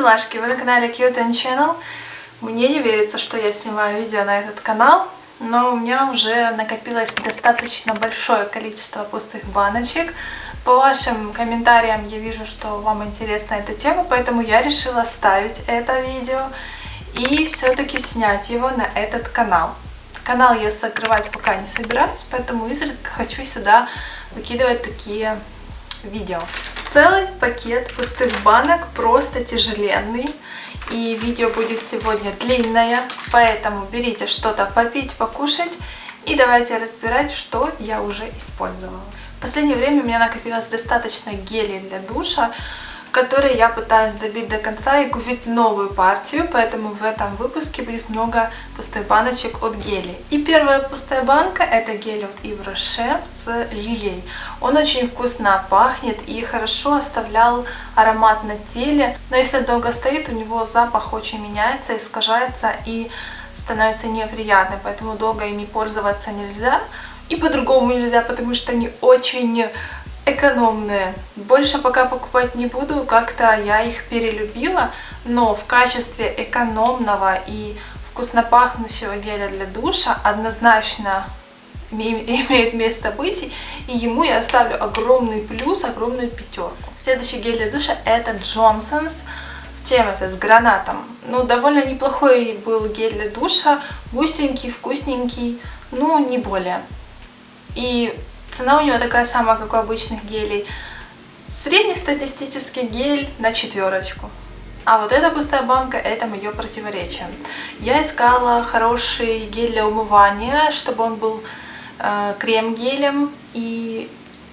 милашки, вы на канале Cute and Channel. Мне не верится, что я снимаю видео на этот канал, но у меня уже накопилось достаточно большое количество пустых баночек. По вашим комментариям я вижу, что вам интересна эта тема, поэтому я решила ставить это видео и все-таки снять его на этот канал. Канал я закрывать пока не собираюсь, поэтому изредка хочу сюда выкидывать такие видео. Целый пакет пустых банок, просто тяжеленный. И видео будет сегодня длинное, поэтому берите что-то попить, покушать. И давайте разбирать, что я уже использовала. В последнее время у меня накопилось достаточно гелей для душа который я пытаюсь добить до конца и купить новую партию, поэтому в этом выпуске будет много пустых баночек от гелей. И первая пустая банка это гель от Yves Rocher с лилией. Он очень вкусно пахнет и хорошо оставлял аромат на теле, но если долго стоит, у него запах очень меняется, искажается и становится неприятным, поэтому долго ими пользоваться нельзя. И по-другому нельзя, потому что они очень экономные. Больше пока покупать не буду, как-то я их перелюбила, но в качестве экономного и вкусно пахнущего геля для душа однозначно имеет место быть, и ему я оставлю огромный плюс, огромную пятерку. Следующий гель для душа это Johnson's. Чем это? С гранатом. Ну, довольно неплохой был гель для душа, густенький, вкусненький, ну, не более. И Цена у него такая самая, как у обычных гелей. Среднестатистический гель на четверочку. А вот эта пустая банка, это мое противоречие. Я искала хороший гель для умывания, чтобы он был э, крем-гелем, и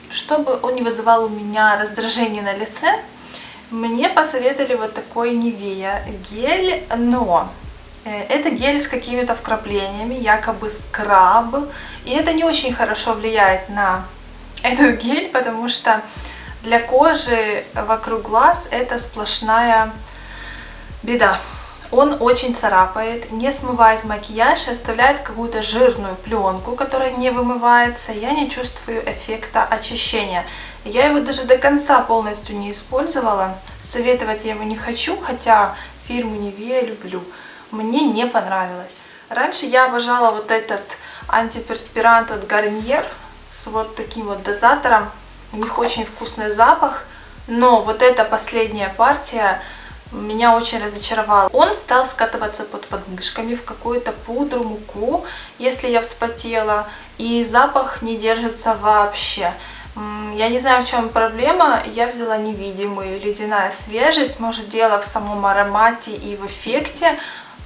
чтобы он не вызывал у меня раздражение на лице, мне посоветовали вот такой Nivea гель, но это гель с какими-то вкраплениями, якобы скраб. И это не очень хорошо влияет на этот гель, потому что для кожи вокруг глаз это сплошная беда. Он очень царапает, не смывает макияж и оставляет какую-то жирную пленку, которая не вымывается. Я не чувствую эффекта очищения. Я его даже до конца полностью не использовала. Советовать я его не хочу, хотя фирму Nivea люблю мне не понравилось. Раньше я обожала вот этот антиперспирант от Garnier с вот таким вот дозатором. У них очень вкусный запах, но вот эта последняя партия меня очень разочаровала. Он стал скатываться под подмышками в какую-то пудру, муку, если я вспотела, и запах не держится вообще. Я не знаю, в чем проблема. Я взяла невидимую ледяная свежесть. Может, дело в самом аромате и в эффекте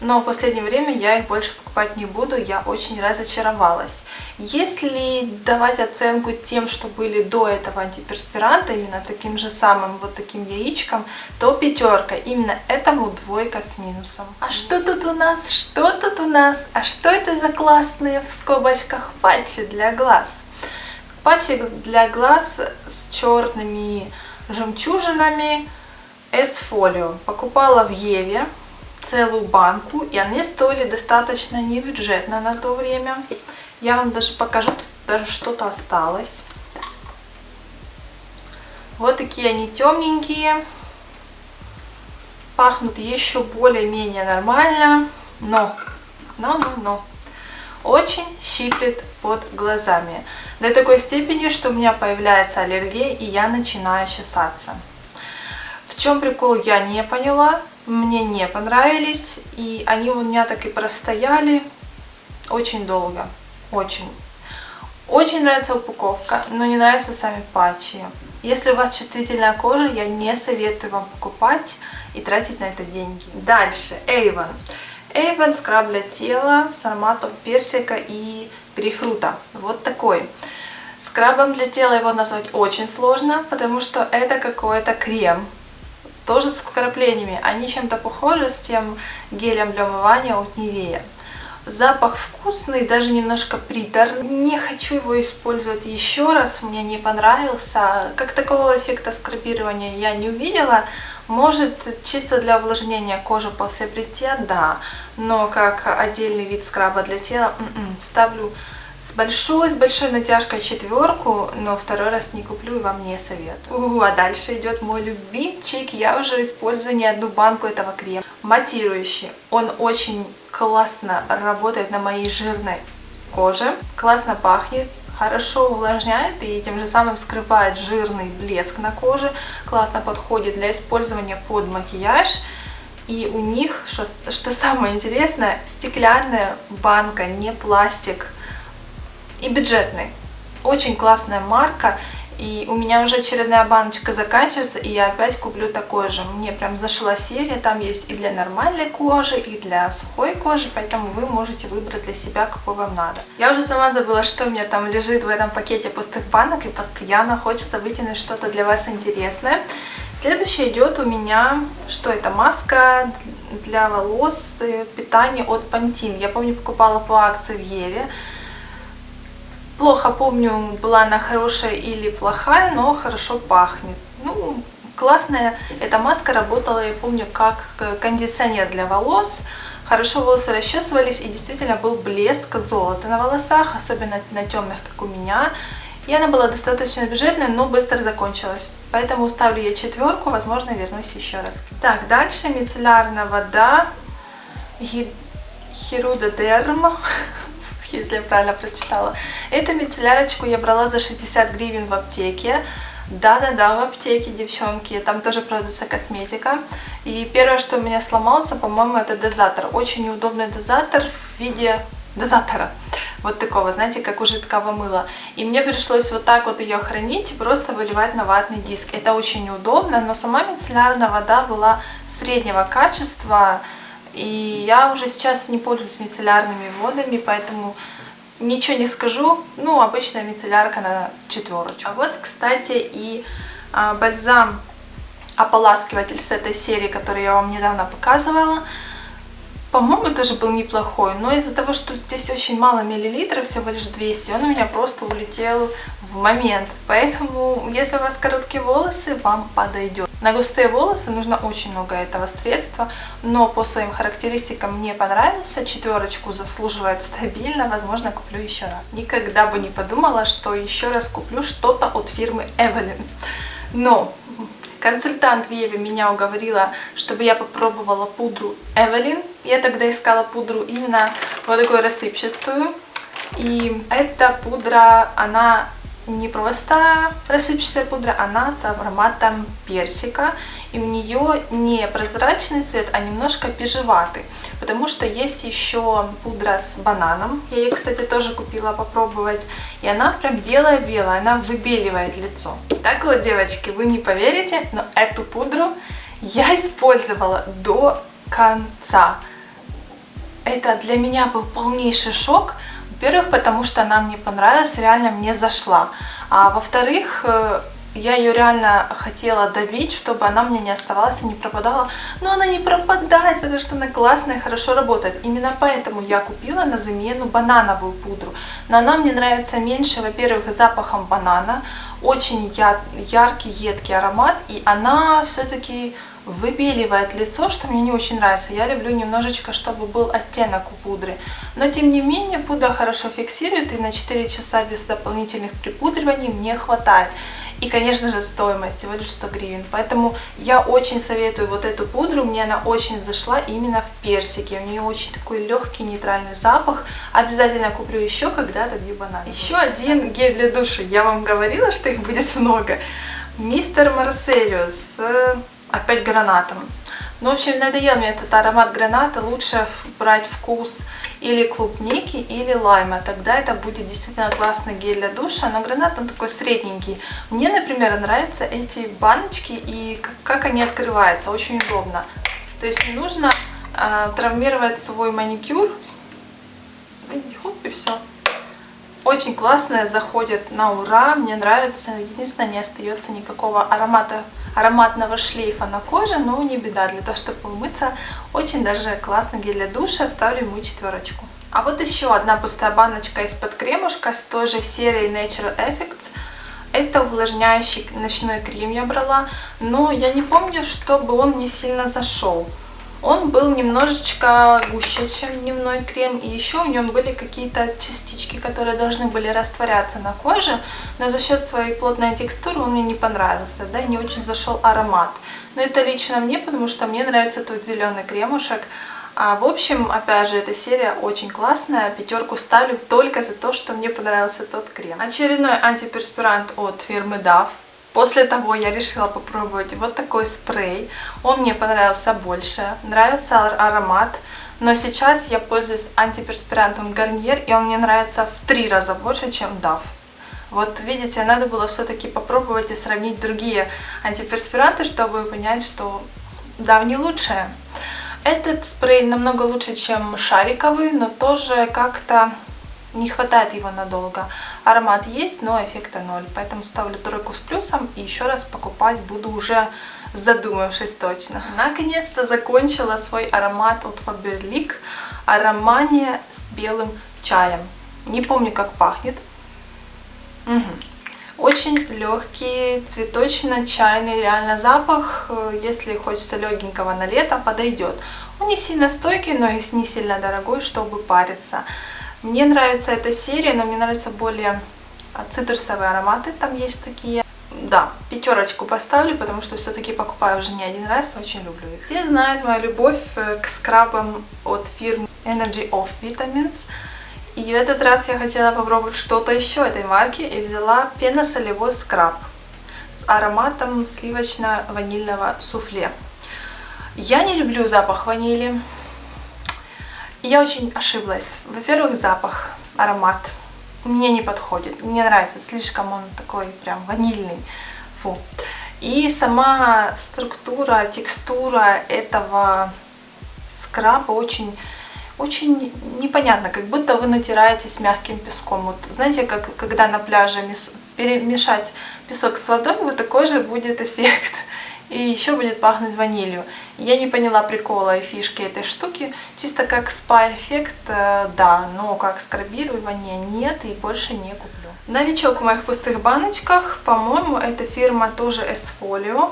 но в последнее время я их больше покупать не буду, я очень разочаровалась. Если давать оценку тем, что были до этого антиперспиранта, именно таким же самым вот таким яичком, то пятерка, именно этому двойка с минусом. А что тут у нас? Что тут у нас? А что это за классные в скобочках патчи для глаз? Патчи для глаз с черными жемчужинами S-фолио. Покупала в Еве целую банку, и они стоили достаточно небюджетно на то время. Я вам даже покажу, тут даже что-то осталось. Вот такие они темненькие. Пахнут еще более-менее нормально, но, но, но, но, очень щиплет под глазами. До такой степени, что у меня появляется аллергия, и я начинаю чесаться. В чем прикол, я не поняла мне не понравились, и они у меня так и простояли очень долго, очень. Очень нравится упаковка, но не нравятся сами патчи. Если у вас чувствительная кожа, я не советую вам покупать и тратить на это деньги. Дальше, Avon. Avon скраб для тела с ароматом персика и грейпфрута. Вот такой. Скрабом для тела его назвать очень сложно, потому что это какой-то крем тоже с вкраплениями. Они чем-то похожи с тем гелем для умывания от Nivea. Запах вкусный, даже немножко приторный. Не хочу его использовать еще раз, мне не понравился. Как такого эффекта скрабирования я не увидела. Может, чисто для увлажнения кожи после бритья, да. Но как отдельный вид скраба для тела, м м-м, -м, ставлю с большой, с большой натяжкой четверку, но второй раз не куплю и вам не советую. У, а дальше идет мой любимчик. Я уже использую не одну банку этого крема. Матирующий. Он очень классно работает на моей жирной коже. Классно пахнет хорошо увлажняет и тем же самым скрывает жирный блеск на коже. Классно подходит для использования под макияж. И у них, что, что самое интересное, стеклянная банка, не пластик. И бюджетный. Очень классная марка. И у меня уже очередная баночка заканчивается, и я опять куплю такой же. Мне прям зашла серия, там есть и для нормальной кожи, и для сухой кожи, поэтому вы можете выбрать для себя, какой вам надо. Я уже сама забыла, что у меня там лежит в этом пакете пустых банок, и постоянно хочется вытянуть что-то для вас интересное. Следующее идет у меня, что это, маска для волос, питание от Pantene. Я помню, покупала по акции в Еве. Плохо помню, была она хорошая или плохая, но хорошо пахнет. Ну, классная эта маска работала, я помню, как кондиционер для волос. Хорошо волосы расчесывались и действительно был блеск золота на волосах, особенно на темных, как у меня. И она была достаточно бюджетная, но быстро закончилась. Поэтому ставлю я четверку, возможно, вернусь еще раз. Так, дальше мицеллярная вода Хирудодерм если я правильно прочитала. Эту мицеллярочку я брала за 60 гривен в аптеке. Да-да-да, в аптеке, девчонки, там тоже продается косметика. И первое, что у меня сломался, по-моему, это дозатор. Очень неудобный дозатор в виде дозатора. Вот такого, знаете, как у жидкого мыла. И мне пришлось вот так вот ее хранить и просто выливать на ватный диск. Это очень неудобно, но сама мицеллярная вода была среднего качества, и я уже сейчас не пользуюсь мицеллярными водами, поэтому ничего не скажу. Ну, обычная мицеллярка на четверочку. А вот, кстати, и а, бальзам ополаскиватель с этой серии, который я вам недавно показывала. По-моему, тоже был неплохой, но из-за того, что здесь очень мало миллилитров, всего лишь 200, он у меня просто улетел в момент. Поэтому, если у вас короткие волосы, вам подойдет. На густые волосы нужно очень много этого средства, но по своим характеристикам мне понравился, четверочку заслуживает стабильно, возможно, куплю еще раз. Никогда бы не подумала, что еще раз куплю что-то от фирмы Evelyn. Но Консультант в Еве меня уговорила, чтобы я попробовала пудру Эвелин. Я тогда искала пудру именно вот такую рассыпчатую. И эта пудра, она не просто рассыпчатая пудра, она с ароматом персика. И у нее не прозрачный цвет, а немножко бежеватый. Потому что есть еще пудра с бананом. Я ее, кстати, тоже купила попробовать. И она прям белая-белая, она выбеливает лицо. Так вот, девочки, вы не поверите, но эту пудру я использовала до конца. Это для меня был полнейший шок. Во-первых, потому что она мне понравилась, реально мне зашла. А во-вторых, э, я ее реально хотела давить, чтобы она мне не оставалась и не пропадала. Но она не пропадает, потому что она классная, хорошо работает. Именно поэтому я купила на замену банановую пудру. Но она мне нравится меньше, во-первых, запахом банана. Очень яркий, едкий аромат. И она все-таки выбеливает лицо, что мне не очень нравится. Я люблю немножечко, чтобы был оттенок у пудры. Но тем не менее, пудра хорошо фиксирует, и на 4 часа без дополнительных припудриваний мне хватает. И, конечно же, стоимость всего лишь 100 гривен. Поэтому я очень советую вот эту пудру. Мне она очень зашла именно в персике. У нее очень такой легкий нейтральный запах. Обязательно куплю еще, когда добью банан. Еще один гель для душа. Я вам говорила, что их будет много. Мистер Марселиус опять гранатом. Ну, в общем, надоел мне этот аромат граната. Лучше брать вкус или клубники, или лайма. Тогда это будет действительно классный гель для душа. Но гранат, он такой средненький. Мне, например, нравятся эти баночки и как они открываются. Очень удобно. То есть не нужно э, травмировать свой маникюр. Видите, хоп, и все. Очень классная, заходит на ура, мне нравится. Единственное, не остается никакого аромата ароматного шлейфа на коже, но не беда, для того, чтобы умыться, очень даже классный гель для душа, ставлю ему четверочку. А вот еще одна пустая баночка из-под кремушка с той же серии Natural Effects. Это увлажняющий ночной крем я брала, но я не помню, чтобы он не сильно зашел. Он был немножечко гуще, чем дневной крем, и еще в нем были какие-то частички, которые должны были растворяться на коже, но за счет своей плотной текстуры он мне не понравился, да, и не очень зашел аромат. Но это лично мне, потому что мне нравится тот зеленый кремушек, а в общем, опять же, эта серия очень классная. Пятерку ставлю только за то, что мне понравился тот крем. Очередной антиперспирант от фирмы DAF. После того я решила попробовать вот такой спрей. Он мне понравился больше, нравится аромат. Но сейчас я пользуюсь антиперспирантом Garnier, и он мне нравится в три раза больше, чем DAF. Вот видите, надо было все-таки попробовать и сравнить другие антиперспиранты, чтобы понять, что DAF не лучшее. Этот спрей намного лучше, чем шариковый, но тоже как-то не хватает его надолго. Аромат есть, но эффекта ноль. Поэтому ставлю тройку с плюсом и еще раз покупать буду уже задумавшись точно. Наконец-то закончила свой аромат от Faberlic. Аромания с белым чаем. Не помню, как пахнет. Угу. Очень легкий, цветочно-чайный реально запах. Если хочется легенького на лето, подойдет. Он не сильно стойкий, но и не сильно дорогой, чтобы париться. Мне нравится эта серия, но мне нравятся более а, цитрусовые ароматы, там есть такие. Да, пятерочку поставлю, потому что все-таки покупаю уже не один раз, очень люблю их. Все знают мою любовь э, к скрабам от фирмы Energy of Vitamins. И в этот раз я хотела попробовать что-то еще этой марки и взяла пеносолевой скраб с ароматом сливочно-ванильного суфле. Я не люблю запах ванили, я очень ошиблась. Во-первых, запах, аромат мне не подходит. Мне нравится, слишком он такой прям ванильный. Фу. И сама структура, текстура этого скраба очень, очень непонятно, как будто вы натираете с мягким песком. Вот знаете, как когда на пляже перемешать песок с водой, вот такой же будет эффект и еще будет пахнуть ванилью. Я не поняла прикола и фишки этой штуки. Чисто как спа-эффект, э, да, но как скрабирование нет и больше не куплю. Новичок в моих пустых баночках, по-моему, эта фирма тоже S-Folio.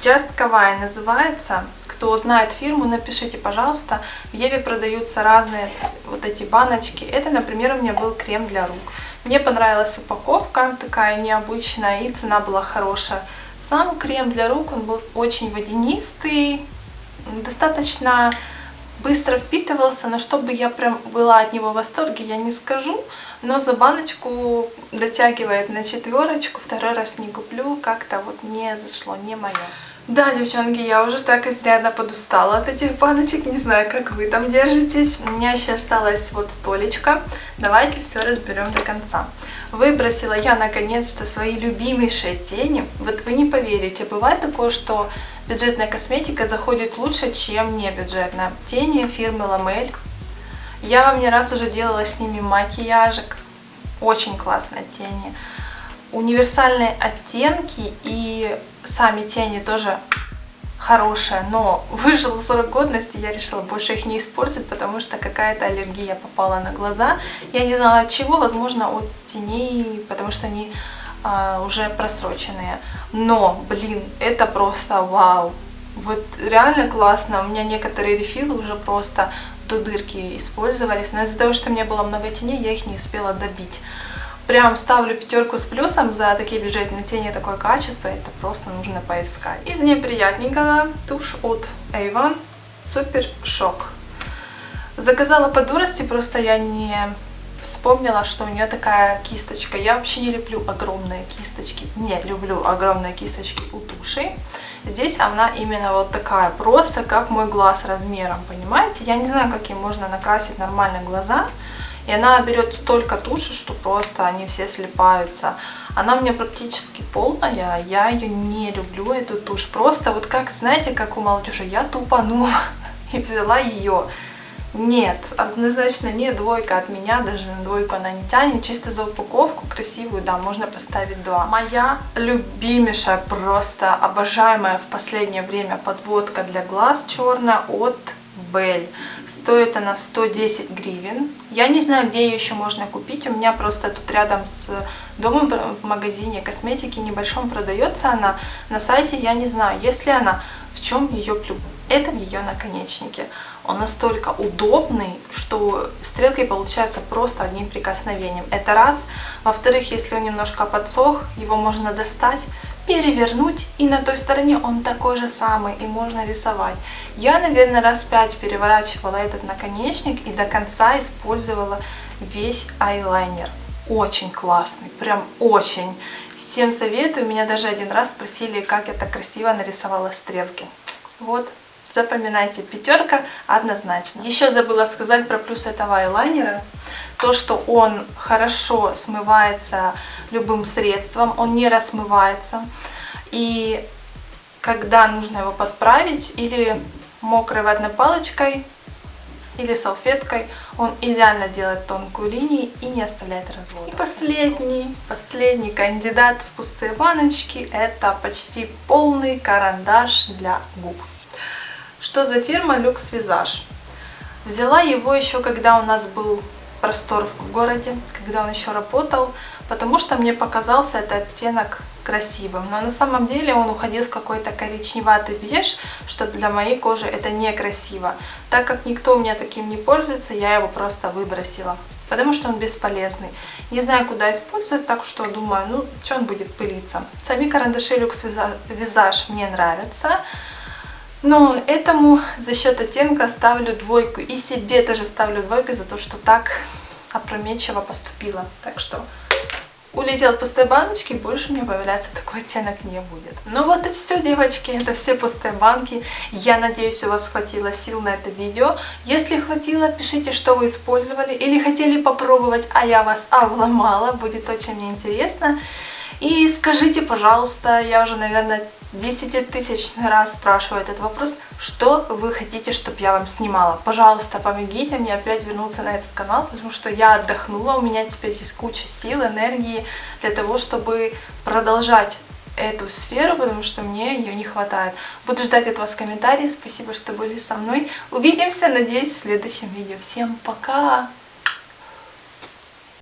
Just Kawaii называется. Кто знает фирму, напишите, пожалуйста. В Еве продаются разные вот эти баночки. Это, например, у меня был крем для рук. Мне понравилась упаковка, такая необычная, и цена была хорошая. Сам крем для рук, он был очень водянистый, достаточно быстро впитывался, но чтобы я прям была от него в восторге, я не скажу. Но за баночку дотягивает на четверочку, второй раз не куплю, как-то вот не зашло, не мое. Да, девчонки, я уже так изрядно подустала от этих баночек, не знаю, как вы там держитесь. У меня еще осталась вот столечко. Давайте все разберем до конца. Выбросила я наконец-то свои любимейшие тени. Вот вы не поверите, бывает такое, что бюджетная косметика заходит лучше, чем не бюджетная. Тени фирмы Ламель. Я вам не раз уже делала с ними макияжик. Очень классные тени универсальные оттенки и сами тени тоже хорошие, но выжил срок годности, я решила больше их не использовать, потому что какая-то аллергия попала на глаза. Я не знала от чего, возможно от теней, потому что они а, уже просроченные. Но, блин, это просто вау! Вот реально классно, у меня некоторые рефилы уже просто до дырки использовались, но из-за того, что у меня было много теней, я их не успела добить. Прям ставлю пятерку с плюсом за такие бюджетные тени, такое качество, это просто нужно поискать. Из неприятненького тушь от Avon Супер Шок. Заказала по дурости, просто я не вспомнила, что у нее такая кисточка. Я вообще не люблю огромные кисточки, не люблю огромные кисточки у туши. Здесь она именно вот такая, просто как мой глаз размером, понимаете? Я не знаю, каким можно накрасить нормально глаза, и она берет столько туши, что просто они все слипаются. Она у меня практически полная, я ее не люблю, эту тушь. Просто вот как, знаете, как у молодежи, я тупанула и взяла ее. Нет, однозначно не двойка от меня, даже на двойку она не тянет. Чисто за упаковку красивую, да, можно поставить два. Моя любимейшая, просто обожаемая в последнее время подводка для глаз черная от Бель. Стоит она 110 гривен. Я не знаю, где ее еще можно купить. У меня просто тут рядом с домом в магазине косметики небольшом продается она. На сайте я не знаю, есть ли она, в чем ее это ее наконечнике. Он настолько удобный, что стрелки получаются просто одним прикосновением. Это раз. Во-вторых, если он немножко подсох, его можно достать, перевернуть, и на той стороне он такой же самый, и можно рисовать. Я, наверное, раз пять переворачивала этот наконечник и до конца использовала весь айлайнер. Очень классный, прям очень. Всем советую, меня даже один раз спросили, как я так красиво нарисовала стрелки. Вот, запоминайте, пятерка однозначно. Еще забыла сказать про плюс этого айлайнера. То, что он хорошо смывается любым средством, он не рассмывается. И когда нужно его подправить или мокрой ватной палочкой, или салфеткой, он идеально делает тонкую линию и не оставляет развода. И последний, последний кандидат в пустые баночки, это почти полный карандаш для губ. Что за фирма Lux Visage? Взяла его еще, когда у нас был простор в городе, когда он еще работал, потому что мне показался этот оттенок красивым. Но на самом деле он уходил в какой-то коричневатый беж, что для моей кожи это некрасиво. Так как никто у меня таким не пользуется, я его просто выбросила. Потому что он бесполезный. Не знаю, куда использовать, так что думаю, ну, что он будет пылиться. Сами карандаши Lux Visage мне нравятся. Но этому за счет оттенка ставлю двойку. И себе тоже ставлю двойку за то, что так опрометчиво поступила. Так что улетел пустой баночки, больше меня появляться такой оттенок не будет. Ну вот и все, девочки, это все пустые банки. Я надеюсь, у вас хватило сил на это видео. Если хватило, пишите, что вы использовали или хотели попробовать, а я вас обломала, будет очень мне интересно. И скажите, пожалуйста, я уже, наверное, десятитысячный раз спрашиваю этот вопрос, что вы хотите, чтобы я вам снимала. Пожалуйста, помогите мне опять вернуться на этот канал, потому что я отдохнула, у меня теперь есть куча сил, энергии для того, чтобы продолжать эту сферу, потому что мне ее не хватает. Буду ждать от вас комментариев. Спасибо, что были со мной. Увидимся, надеюсь, в следующем видео. Всем пока!